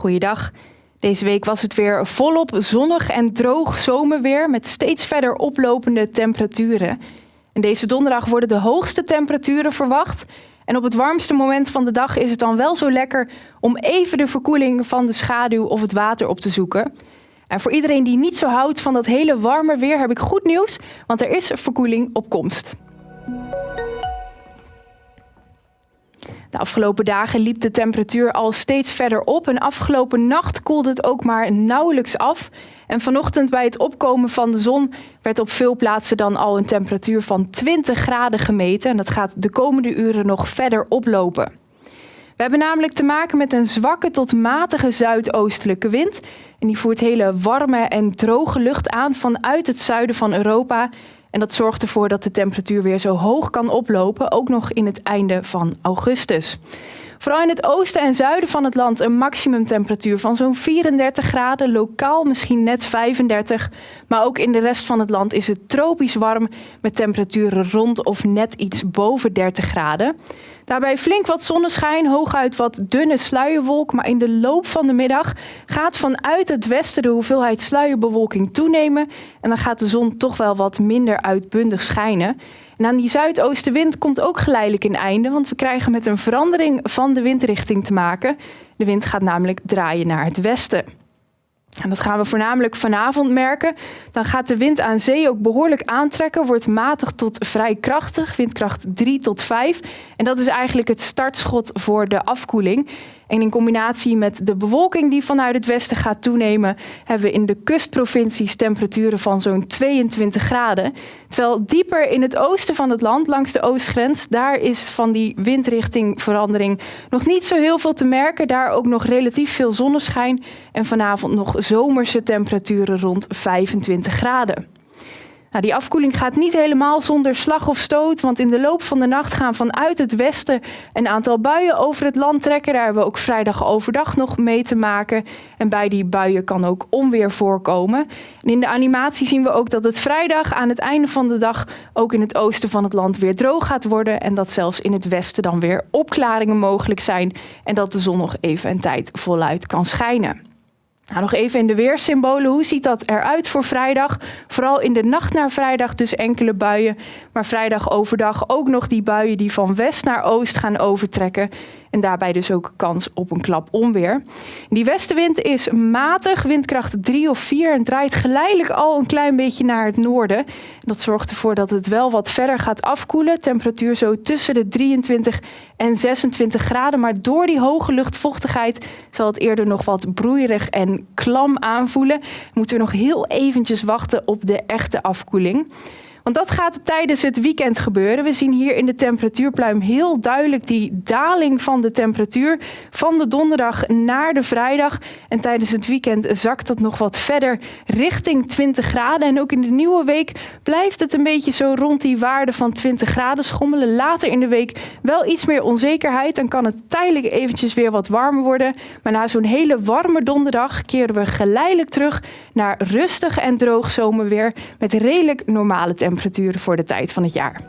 Goeiedag. Deze week was het weer volop zonnig en droog zomerweer met steeds verder oplopende temperaturen. En deze donderdag worden de hoogste temperaturen verwacht. En op het warmste moment van de dag is het dan wel zo lekker om even de verkoeling van de schaduw of het water op te zoeken. En voor iedereen die niet zo houdt van dat hele warme weer heb ik goed nieuws, want er is verkoeling op komst. De afgelopen dagen liep de temperatuur al steeds verder op en afgelopen nacht koelde het ook maar nauwelijks af. En vanochtend bij het opkomen van de zon werd op veel plaatsen dan al een temperatuur van 20 graden gemeten. En dat gaat de komende uren nog verder oplopen. We hebben namelijk te maken met een zwakke tot matige zuidoostelijke wind. En die voert hele warme en droge lucht aan vanuit het zuiden van Europa. En dat zorgt ervoor dat de temperatuur weer zo hoog kan oplopen, ook nog in het einde van augustus. Vooral in het oosten en zuiden van het land een maximumtemperatuur van zo'n 34 graden, lokaal misschien net 35. Maar ook in de rest van het land is het tropisch warm met temperaturen rond of net iets boven 30 graden. Daarbij flink wat zonneschijn, hooguit wat dunne sluierwolk. Maar in de loop van de middag gaat vanuit het westen de hoeveelheid sluierbewolking toenemen. En dan gaat de zon toch wel wat minder uitbundig schijnen. Aan die zuidoostenwind komt ook geleidelijk een einde, want we krijgen met een verandering van de windrichting te maken. De wind gaat namelijk draaien naar het westen. En dat gaan we voornamelijk vanavond merken. Dan gaat de wind aan zee ook behoorlijk aantrekken, wordt matig tot vrij krachtig, windkracht 3 tot 5. En dat is eigenlijk het startschot voor de afkoeling. En in combinatie met de bewolking die vanuit het westen gaat toenemen, hebben we in de kustprovincies temperaturen van zo'n 22 graden. Terwijl dieper in het oosten van het land, langs de oostgrens, daar is van die windrichtingverandering nog niet zo heel veel te merken. Daar ook nog relatief veel zonneschijn en vanavond nog zomerse temperaturen rond 25 graden. Nou, die afkoeling gaat niet helemaal zonder slag of stoot, want in de loop van de nacht gaan vanuit het westen een aantal buien over het land trekken. Daar hebben we ook vrijdag overdag nog mee te maken. En bij die buien kan ook onweer voorkomen. En in de animatie zien we ook dat het vrijdag aan het einde van de dag ook in het oosten van het land weer droog gaat worden. En dat zelfs in het westen dan weer opklaringen mogelijk zijn. En dat de zon nog even een tijd voluit kan schijnen. Nou, nog even in de weersymbolen. Hoe ziet dat eruit voor vrijdag? Vooral in de nacht naar vrijdag dus enkele buien. Maar vrijdag overdag ook nog die buien die van west naar oost gaan overtrekken. En daarbij dus ook kans op een klap onweer. Die westenwind is matig, windkracht 3 of 4 en draait geleidelijk al een klein beetje naar het noorden. Dat zorgt ervoor dat het wel wat verder gaat afkoelen. Temperatuur zo tussen de 23 en 26 graden. Maar door die hoge luchtvochtigheid zal het eerder nog wat broeierig en klam aanvoelen. Moeten we nog heel eventjes wachten op de echte afkoeling. Want dat gaat tijdens het weekend gebeuren. We zien hier in de temperatuurpluim heel duidelijk die daling van de temperatuur van de donderdag naar de vrijdag. En tijdens het weekend zakt dat nog wat verder richting 20 graden. En ook in de nieuwe week blijft het een beetje zo rond die waarde van 20 graden schommelen. Later in de week wel iets meer onzekerheid. Dan kan het tijdelijk eventjes weer wat warmer worden. Maar na zo'n hele warme donderdag keren we geleidelijk terug naar rustig en droog zomerweer met redelijk normale temperaturen temperaturen voor de tijd van het jaar.